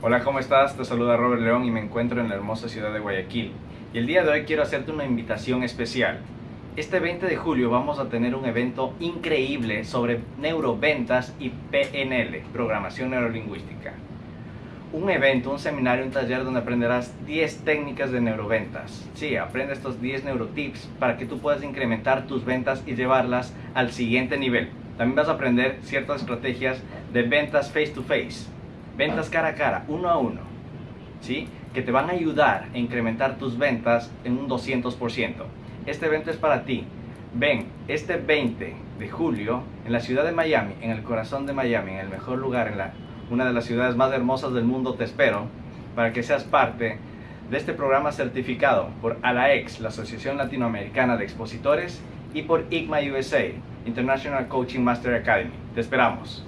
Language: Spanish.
Hola, ¿cómo estás? Te saluda Robert León y me encuentro en la hermosa ciudad de Guayaquil. Y el día de hoy quiero hacerte una invitación especial. Este 20 de julio vamos a tener un evento increíble sobre neuroventas y PNL, programación neurolingüística. Un evento, un seminario, un taller donde aprenderás 10 técnicas de neuroventas. Sí, aprende estos 10 neurotips para que tú puedas incrementar tus ventas y llevarlas al siguiente nivel. También vas a aprender ciertas estrategias de ventas face to face ventas cara a cara, uno a uno, ¿sí? que te van a ayudar a incrementar tus ventas en un 200%. Este evento es para ti. Ven, este 20 de julio en la ciudad de Miami, en el corazón de Miami, en el mejor lugar, en la, una de las ciudades más hermosas del mundo, te espero para que seas parte de este programa certificado por ALAEX, la Asociación Latinoamericana de Expositores, y por IGMA USA, International Coaching Master Academy. Te esperamos.